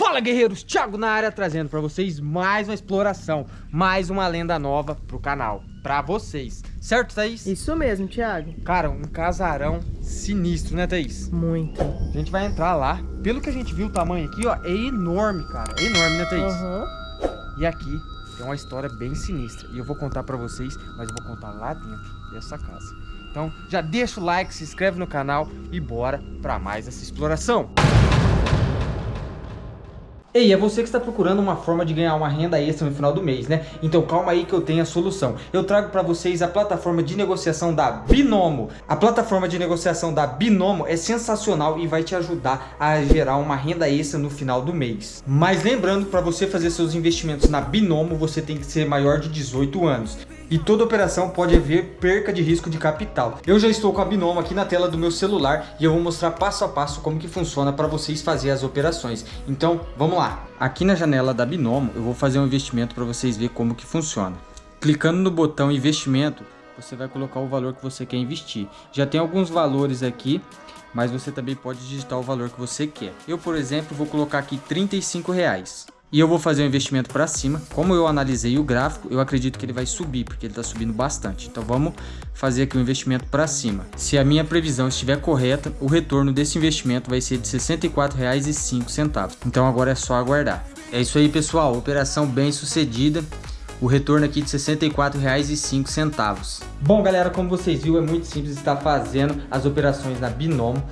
Fala guerreiros, Thiago na área trazendo pra vocês mais uma exploração, mais uma lenda nova pro canal, pra vocês, certo Thaís? Isso mesmo, Thiago. Cara, um casarão sinistro, né Thaís? Muito. A gente vai entrar lá, pelo que a gente viu o tamanho aqui, ó, é enorme, cara, é enorme, né Thaís? Uhum. E aqui tem uma história bem sinistra, e eu vou contar pra vocês, mas eu vou contar lá dentro dessa casa. Então já deixa o like, se inscreve no canal e bora pra mais essa exploração. Ei, é você que está procurando uma forma de ganhar uma renda extra no final do mês, né? Então calma aí que eu tenho a solução. Eu trago para vocês a plataforma de negociação da Binomo. A plataforma de negociação da Binomo é sensacional e vai te ajudar a gerar uma renda extra no final do mês. Mas lembrando, para você fazer seus investimentos na Binomo, você tem que ser maior de 18 anos e toda operação pode haver perca de risco de capital. Eu já estou com a Binomo aqui na tela do meu celular e eu vou mostrar passo a passo como que funciona para vocês fazer as operações. Então, vamos lá. Aqui na janela da Binomo, eu vou fazer um investimento para vocês verem como que funciona. Clicando no botão investimento, você vai colocar o valor que você quer investir. Já tem alguns valores aqui, mas você também pode digitar o valor que você quer. Eu, por exemplo, vou colocar aqui 35 reais. E eu vou fazer um investimento para cima. Como eu analisei o gráfico, eu acredito que ele vai subir, porque ele está subindo bastante. Então vamos fazer aqui um investimento para cima. Se a minha previsão estiver correta, o retorno desse investimento vai ser de R$ 64,05. Então agora é só aguardar. É isso aí pessoal, operação bem sucedida. O retorno aqui de R$ 64,05. Bom galera, como vocês viram, é muito simples estar fazendo as operações na Binomo.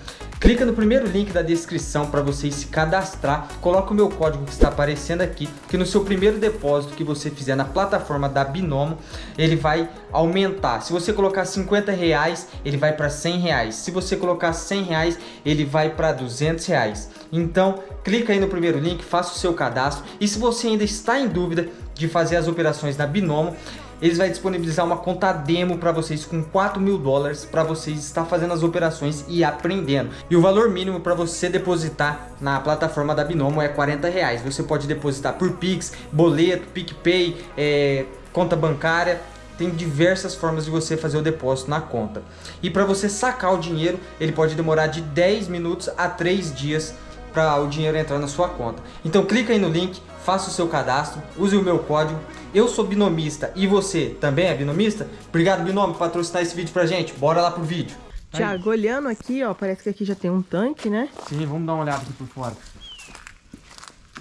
Clica no primeiro link da descrição para você se cadastrar. Coloca o meu código que está aparecendo aqui, que no seu primeiro depósito que você fizer na plataforma da Binomo, ele vai aumentar. Se você colocar 50 reais, ele vai para 100 reais. Se você colocar 100 reais, ele vai para 200 reais. Então, clica aí no primeiro link, faça o seu cadastro. E se você ainda está em dúvida de fazer as operações na Binomo, eles vão disponibilizar uma conta demo para vocês com 4 mil dólares para vocês estar fazendo as operações e aprendendo. E o valor mínimo para você depositar na plataforma da Binomo é 40 reais. Você pode depositar por Pix, boleto, PicPay, é, conta bancária tem diversas formas de você fazer o depósito na conta. E para você sacar o dinheiro, ele pode demorar de 10 minutos a 3 dias para o dinheiro entrar na sua conta. Então clica aí no link, faça o seu cadastro, use o meu código. Eu sou binomista e você também é binomista? Obrigado, Binômio, por patrocinar esse vídeo pra gente. Bora lá pro vídeo. Tiago, olhando aqui, ó, parece que aqui já tem um tanque, né? Sim, vamos dar uma olhada aqui por fora.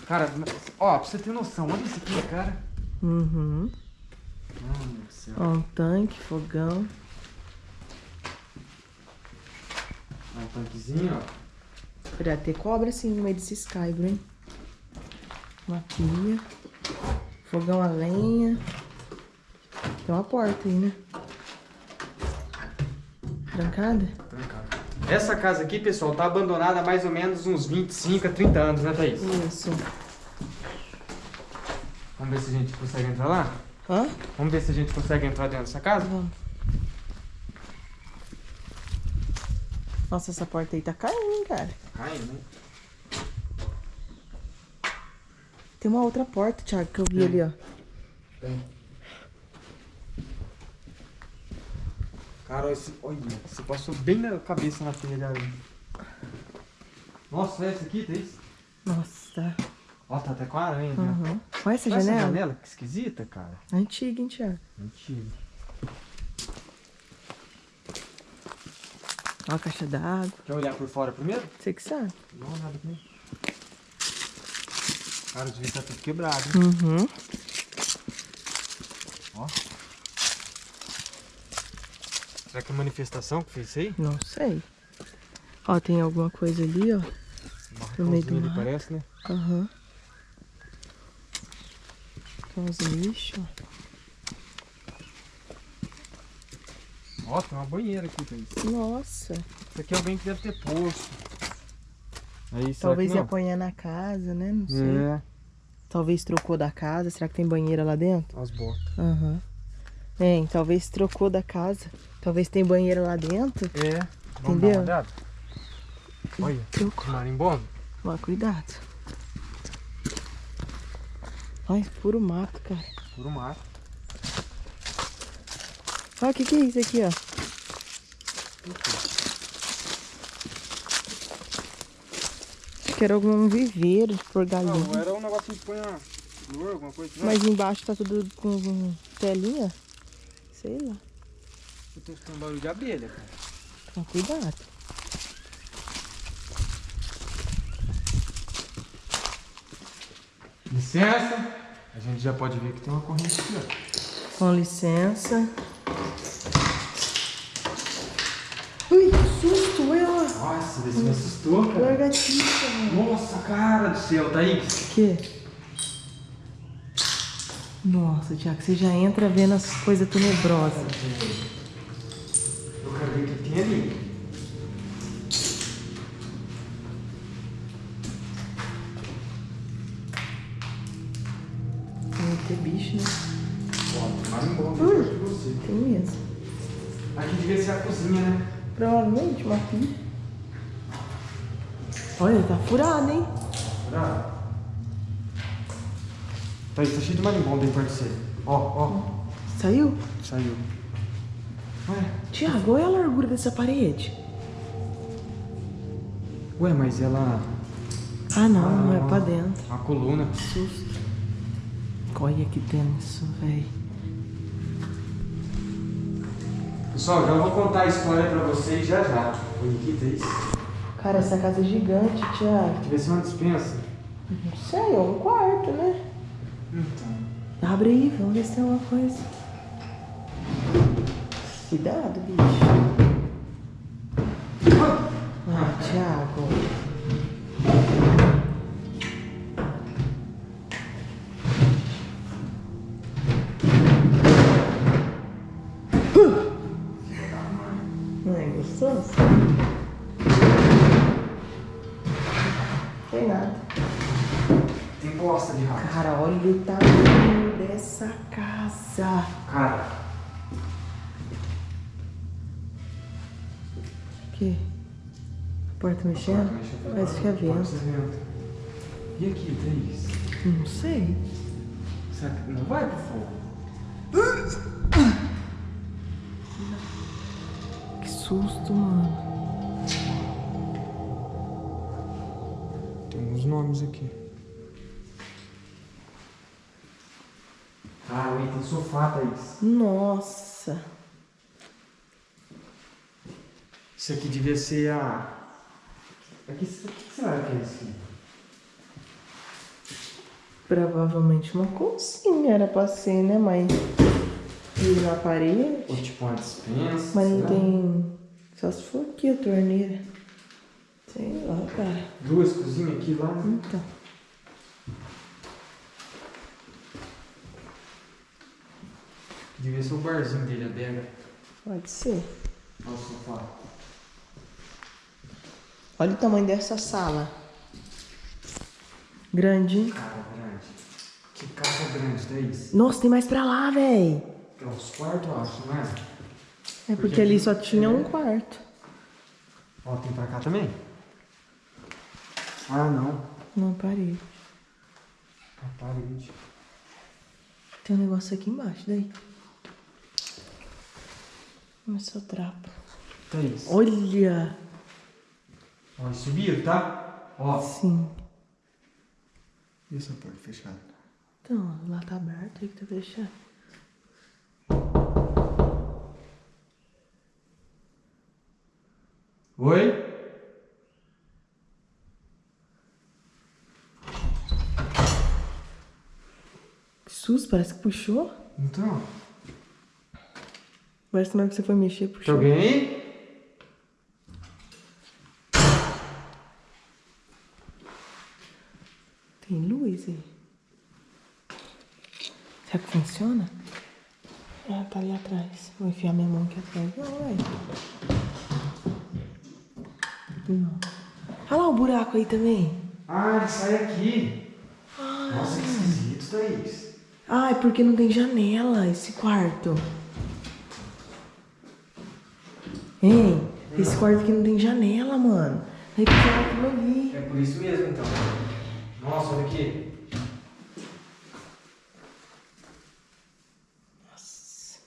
Cara, ó, pra você ter noção, olha isso aqui, cara. Uhum. Ai, meu céu. Ó, um tanque, fogão. Ó, um tanquezinho, ó. Pra ter cobra assim no meio desse hein? Uma pia. Fogão a lenha. Tem uma porta aí, né? Trancada? Trancado. Essa casa aqui, pessoal, tá abandonada há mais ou menos uns 25 a 30 anos, né, Thaís? Isso. Vamos ver se a gente consegue entrar lá? Hã? Vamos ver se a gente consegue entrar dentro dessa casa? Vamos. Nossa, essa porta aí tá caindo, cara. Caindo, né? Tem uma outra porta, Thiago, que eu vi ali, ó. Tem. Cara, esse, olha, você passou bem na cabeça na telha ali. Nossa, olha essa aqui, Thaís. Nossa. Ó, tá até com aranha, né? Uhum. Olha essa Olha janela. essa janela, que esquisita, cara. Antiga, hein, Thiago? Mentira. Ó a caixa d'água. Quer olhar por fora primeiro? Você que sabe. Uma olhada aqui. Cara, devia estar tudo quebrado. hein? Uhum. Ó. Será que é manifestação que fez isso aí? Não sei. Ó, tem alguma coisa ali, ó. No meio do ali, parece, né? Aham. Tem uns lixos. Ó, tem uma banheira aqui, Thaís. Nossa. Isso aqui é alguém que deve ter poço. Aí, Talvez ia apanhar na casa, né? Não sei. É, Talvez trocou da casa. Será que tem banheira lá dentro? as botas. Aham. Hein, talvez trocou da casa. Talvez tem banheira lá dentro. É, vamos Entendeu? dar uma? Olha, Trocou. marimbondo. Ó, cuidado. Ai, puro mato, cara. Puro mato. Ó, o que que é isso aqui, ó? Que era algum viveiro de pôr galinha. Não, era um negocinho que põe a flor, alguma coisa. Mas embaixo tá tudo com telinha. Sei lá. Eu tô escutando barulho de abelha, cara. Toma cuidado. Licença. A gente já pode ver que tem uma corrente aqui, ó. Com licença. Ui, que susto, ela. Nossa, você me assustou, cara. Largatiça, mano. Nossa, cara do céu, Thaís. Que? Nossa, Tiago, você já entra vendo as coisas tenebrosas. Eu quero ver o que tem ali. Tem que ter bicho, né? Ó, marimbondo, eu gosto de você. Tem mesmo. Aqui devia ser a cozinha, né? Provavelmente uma pilha. Olha, tá furado, hein? Será? Thaís, tá cheio de marimbondo aí você. Ó, ó. Saiu? Saiu. Ué, Tiago, olha a largura dessa parede. ué, mas ela... Ah, não, não é Ah. pra dentro. A coluna. Susto. Olha que tenso, velho. Pessoal, já vou contar a história pra vocês já já. Oi, aqui, Thaís. Cara, essa casa é gigante, Tiago. Devia ser uma dispensa. Não sei, é um quarto, né? Então. Abre aí, vamos ver se tem alguma coisa. Cuidado, bicho. Ah, Thiago. Não é gostoso? Tem nada. Tem bosta de rato. Cara, olha o tamanho dessa casa. Cara, O quê? Porta mexendo? Parece que é vento. E aqui, Thaís? Não sei. Será que não vai pro fogo? Que susto, mano. Tem uns nomes aqui. Ah, ui, tem sofá, Thaís. Nossa. Isso aqui devia ser a... Aqui, o que será que é isso aqui? Provavelmente uma cozinha era pra ser, né? Mas e na parede. Ou tipo uma dispensa? Mas não tem. Só se for aqui a torneira. Sei lá, cara. Duas cozinhas aqui lá. né? Então. Devia ser o barzinho dele, a adega. Pode ser. Olha o sofá. Olha o tamanho dessa sala. Grande, hein? Cara grande. Que casa grande, Thaís. Nossa, tem mais pra lá, véi. É os quartos, eu acho, não é? É porque ali só tinha um quarto. Ó, tem pra cá também? Ah, não. Não, parede. A parede. Tem um negócio aqui embaixo, daí. Começou o trapo. Thaís. Olha! Ó, subiram, tá? Ó. Sim. E essa porta fechada? Então, lá tá aberto, aí que tá fechado. Oi? Susto, parece que puxou. Então, Parece que na hora que você foi mexer, tem puxou. alguém aí? Tem luz aí. Será que funciona? Ah, tá ali atrás. Vou enfiar minha mão aqui atrás. Não, velho. Não. Olha lá o buraco aí também. Ah, ele sai aqui. Nossa, que esquisito, Thaís. Ah, é porque não tem janela esse quarto. Ei, esse quarto aqui não tem janela, mano. Aquilo ali. É por isso mesmo, então. Nossa, olha aqui. Nossa.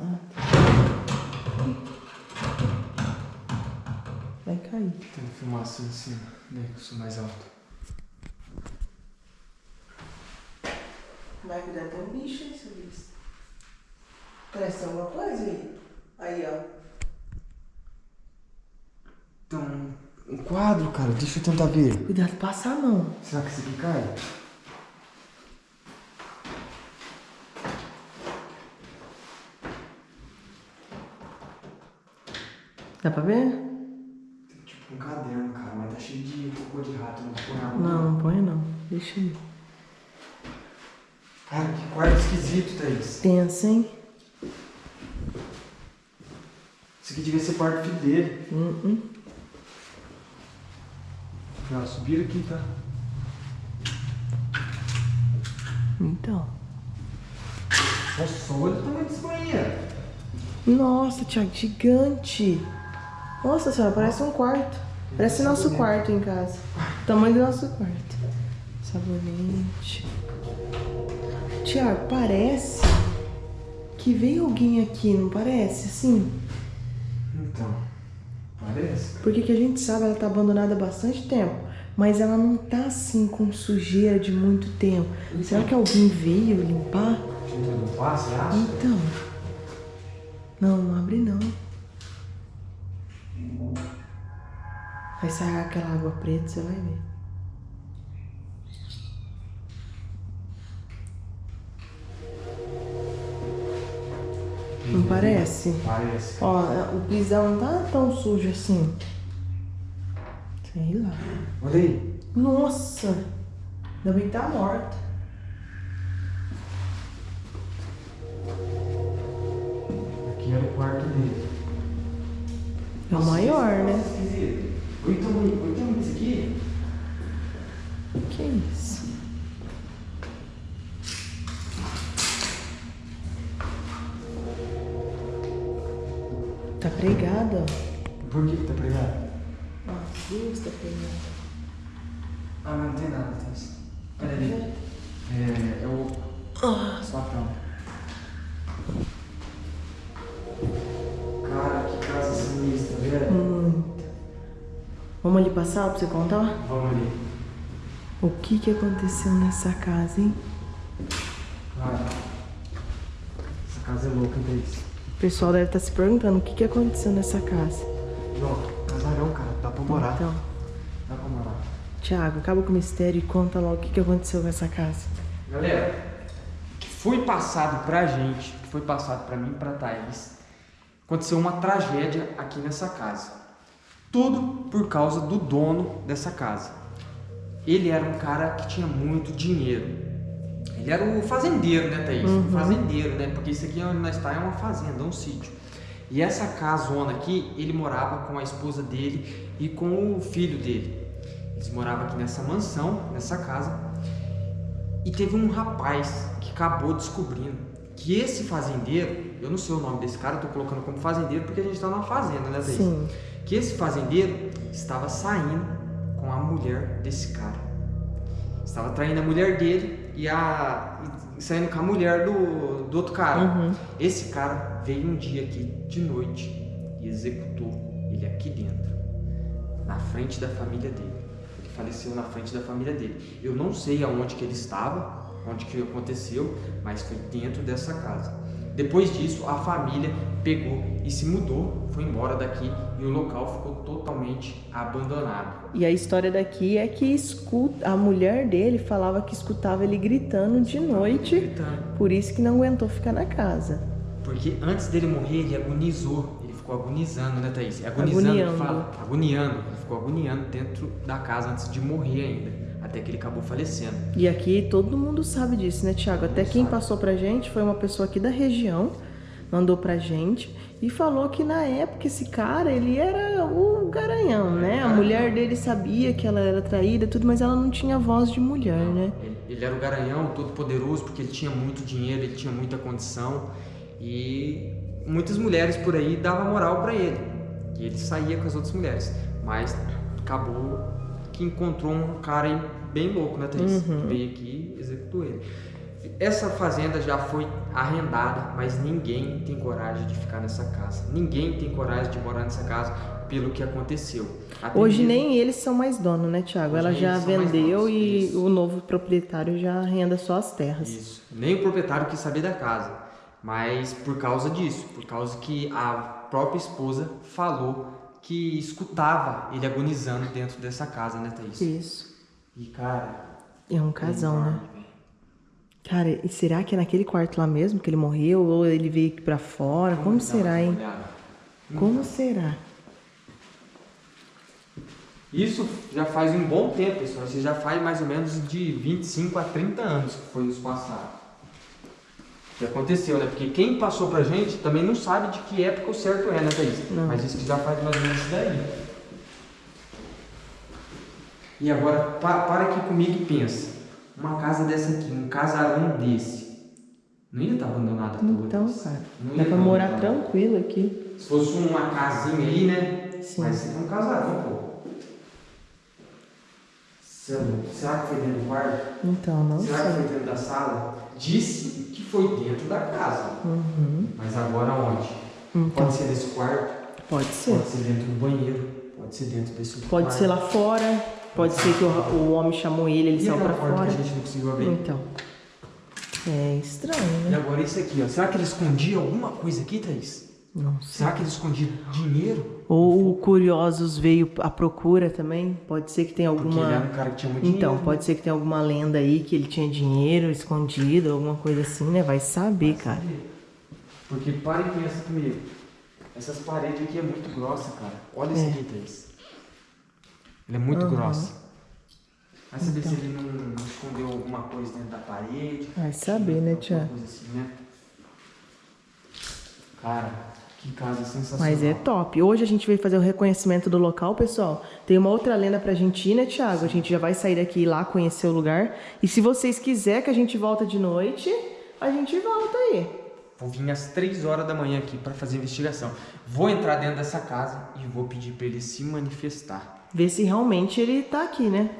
Ah, cair. Tem fumaça em cima, daí que eu sou mais alto. Vai cuidar tem um bicho aí, seu bicho. Parece alguma coisa aí. Aí, ó. Tem um, um quadro, cara. Deixa eu tentar ver. Cuidado, passa a mão. Será que esse aqui cai? Dá pra ver? Um caderno, cara, mas tá cheio de cocô de rato. Não vou pôr na Não, não põe não. Deixa aí. Cara, que quarto esquisito, Thaís. Pensa, hein? Isso aqui devia ser quarto filho dele. Hum, hum. Não, subiram aqui, tá? Então. Nossa, olha o tamanho desse banheiro. Nossa, Thiago, gigante. Nossa senhora, parece um quarto. Parece nosso quarto em casa. Tamanho do nosso quarto. Sabonete. Tiago, parece que veio alguém aqui, não parece? Assim. Então, parece. Porque que a gente sabe, ela tá abandonada há bastante tempo. Mas ela não tá assim com sujeira de muito tempo. Será que alguém veio limpar? Não passa, você acha? Então. Não, não abre não. Vai sair aquela água preta, você vai ver. Não parece? Parece. Ó, o pisão não tá tão sujo assim. Sei lá. Olha aí. Nossa! Ainda bem que tá morta. Aqui era o quarto dele. É o maior, né? Esquisito. Olha o tamanho, olha o tamanho disso aqui. Que isso? Tá pregado, ó. Por que que tá pregado? Ah, Deus tá pregado. Ah, mas não tem nada, Vamos ali passar pra você contar? Vamos ali. O que que aconteceu nessa casa, hein? Cara, essa casa é louca, hein, Thaís? O pessoal deve estar se perguntando o que que aconteceu nessa casa. Ó, casarão, cara. Dá pra morar. Então, Dá pra morar. Tiago, acaba com o mistério e conta lá o que que aconteceu nessa casa. Galera, o que foi passado pra gente, o que foi passado pra mim e pra Thaís, aconteceu uma tragédia aqui nessa casa. Tudo por causa do dono dessa casa. Ele era um cara que tinha muito dinheiro. Ele era o fazendeiro, né, Thaís? O fazendeiro, né? Porque isso aqui onde nós está é uma fazenda, um sítio. E essa casona aqui, ele morava com a esposa dele e com o filho dele. Eles moravam aqui nessa mansão, nessa casa. E teve um rapaz que acabou descobrindo que esse fazendeiro, eu não sei o nome desse cara, eu tô colocando como fazendeiro porque a gente tá numa fazenda, né, Thaís? Sim. Que esse fazendeiro estava saindo com a mulher desse cara. Estava traindo a mulher dele e, a, e saindo com a mulher do, do outro cara. Uhum. Esse cara veio um dia aqui de noite e executou ele aqui dentro, na frente da família dele. Ele faleceu na frente da família dele. Eu não sei aonde que ele estava, onde que aconteceu, mas foi dentro dessa casa. Depois disso, a família pegou e se mudou, foi embora daqui e o local ficou totalmente abandonado. E a história daqui é que escuta, a mulher dele falava que escutava ele gritando de noite, Gritando. por isso que não aguentou ficar na casa. Porque antes dele morrer, ele agonizou. Ele ficou agonizando, né, Thaís? Agonizando, Agoniando. fala. Agoniando. Ele ficou agoniando dentro da casa antes de morrer ainda. Até que ele acabou falecendo. E aqui todo mundo sabe disso, né, Tiago? Até quem sabe. passou pra gente foi uma pessoa aqui da região, mandou pra gente e falou que na época esse cara, ele era o garanhão, né? A mulher dele sabia que ela era traída, tudo, mas ela não tinha voz de mulher, né? Ele, ele era o garanhão todo poderoso porque ele tinha muito dinheiro, ele tinha muita condição. E muitas mulheres por aí davam moral pra ele. E ele saía com as outras mulheres. Mas acabou que encontrou um cara bem louco, né, Thaís? Que veio aqui e executou ele. Essa fazenda já foi arrendada, mas ninguém tem coragem de ficar nessa casa. Ninguém tem coragem de morar nessa casa pelo que aconteceu. Até Hoje mesmo- nem eles são mais donos, né, Tiago? Ela já vendeu e isso. o novo proprietário já arrenda só as terras. Isso. Nem o proprietário quis saber da casa. Mas por causa disso, por causa que a própria esposa falou que escutava ele agonizando dentro dessa casa, né, Thaís? Isso. E cara. É um casal, né? Cara, e será que é naquele quarto lá mesmo que ele morreu? Ou ele veio aqui pra fora? Como dar será, hein? olhada. Como será? Isso já faz um bom tempo, pessoal. Isso já faz mais ou menos de 25 a 30 anos que foi isso passado. Que aconteceu, né? Porque quem passou pra gente também não sabe de que época o certo é, né, Thaís? Não. Mas isso que já faz mais ou menos isso daí. E agora, pa- para aqui comigo e pensa. Uma casa dessa aqui, um casarão desse, não ia estar abandonada toda. Então, cara, Não dá ia pra tá morar tranquilo aqui. Se fosse uma casinha aí, né? Sim. Mas é um casarão, pô. É. Será que foi dentro do quarto? Então, não Será que foi sei. dentro da sala? Disse que foi dentro da casa. Uhum. Mas agora onde? Então, Pode ser desse quarto, pode ser. pode ser dentro do banheiro, pode ser dentro desse Pode quarto. ser lá fora. Pode ser que o, o homem chamou ele, ele E saiu pra fora. que a gente não conseguiu abrir? Então. É estranho, E né? agora isso aqui, ó. Será que ele escondia alguma coisa aqui, Thaís? Não sei. Será que ele escondia dinheiro? Ou o Curiosos veio à procura também. Pode ser que tenha Porque ele era alguma. um cara que tinha muito Então, dinheiro. né? pode ser que tenha alguma lenda aí que ele tinha dinheiro escondido, alguma coisa assim, né? Vai saber, cara. Porque para e pensa comigo. Essas paredes aqui é muito grossa, cara. Olha isso É. aqui, Thaís. Ela é muito Aham. grossa. Vai saber Então. se ele não, não escondeu alguma coisa dentro da parede. Vai saber, né, alguma Tiago? coisa assim, né? Cara, que casa sensacional. Mas é top. Hoje a gente veio fazer o reconhecimento do local, pessoal. Tem uma outra lenda pra gente ir, né, Thiago? A gente já vai sair daqui e ir lá conhecer o lugar. E se vocês quiserem que a gente volta de noite, a gente volta aí. Vou vir às 3 horas da manhã aqui para fazer a investigação. Vou entrar dentro dessa casa e vou pedir para ele se manifestar. Ver se realmente ele tá aqui, né?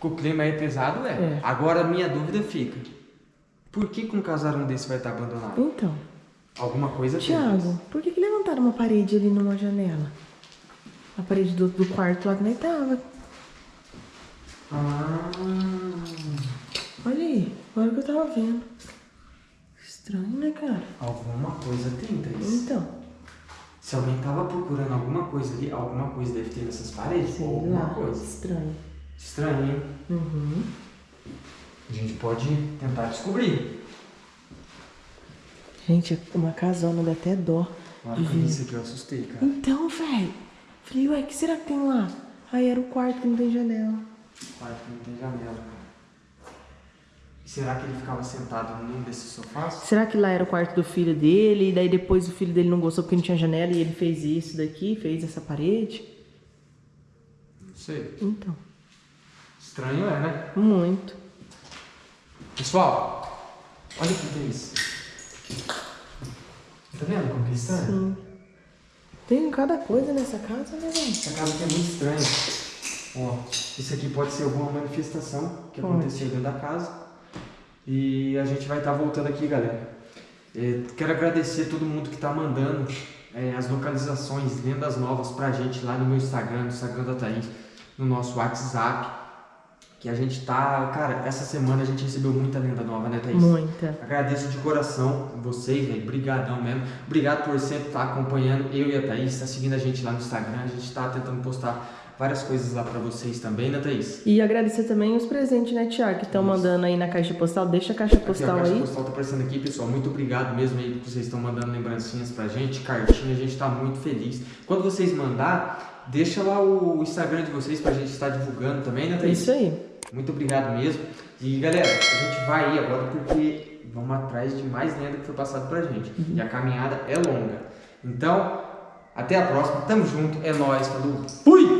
Que o clima é pesado, é. É. Agora a minha dúvida fica: por que, que um casarão desse vai estar abandonado? Então, Alguma coisa tem. Thiago, por que, que levantaram uma parede ali numa janela? A parede do, do quarto lá que nem tava. Ah, Olha aí, agora que eu tava vendo. Estranho, né, cara? alguma coisa tem, Thaís. Então, Se alguém tava procurando alguma coisa ali, alguma coisa deve ter nessas paredes. sei alguma lá. coisa. Estranho. Estranho, hein? Uhum. A gente pode tentar descobrir. Gente, uma casona, dá até dó. Eu vi isso aqui, eu assustei, cara. Então, velho. Falei, ué, o que será que tem lá? Aí era o quarto que não tem janela. Quarto que não tem janela, cara. Será que ele ficava sentado num desses sofás? Será que lá era o quarto do filho dele? E daí depois o filho dele não gostou porque não tinha janela e ele fez isso daqui, fez essa parede? Não sei. Então, Estranho é, né? muito. Pessoal, olha o que tem isso. Tá vendo como que é estranho? Sim. Tem cada coisa nessa casa, né, velho? Essa casa aqui é muito estranha. Ó, isso aqui pode ser alguma manifestação que aconteceu dentro da casa. E a gente vai estar voltando aqui, galera. É, quero agradecer todo mundo que está mandando é, as localizações, lendas novas pra gente lá no meu Instagram, no Instagram da Thaís, no nosso WhatsApp. Que a gente tá. Cara, essa semana a gente recebeu muita lenda nova, né, Thaís? Muita. Agradeço de coração vocês, velho. Brigadão mesmo. Obrigado por sempre estar acompanhando eu e a Thaís, tá seguindo a gente lá no Instagram. A gente tá tentando postar várias coisas lá pra vocês também, né, Thaís? E agradecer também os presentes, né, Tiago, que estão mandando aí na caixa postal. Deixa a caixa Aqui, postal a caixa aí. postal tá aparecendo aqui, pessoal. Muito obrigado mesmo aí que vocês estão mandando lembrancinhas pra gente, cartinha, a gente tá muito feliz. Quando vocês mandar, deixa lá o Instagram de vocês pra gente estar divulgando também, né, Thaís? isso aí. Muito obrigado mesmo. E galera, a gente vai ir agora porque vamos atrás de mais lenda que foi passado pra gente. E a caminhada é longa. Então, até a próxima. Tamo junto. É nóis. Falou. Fui!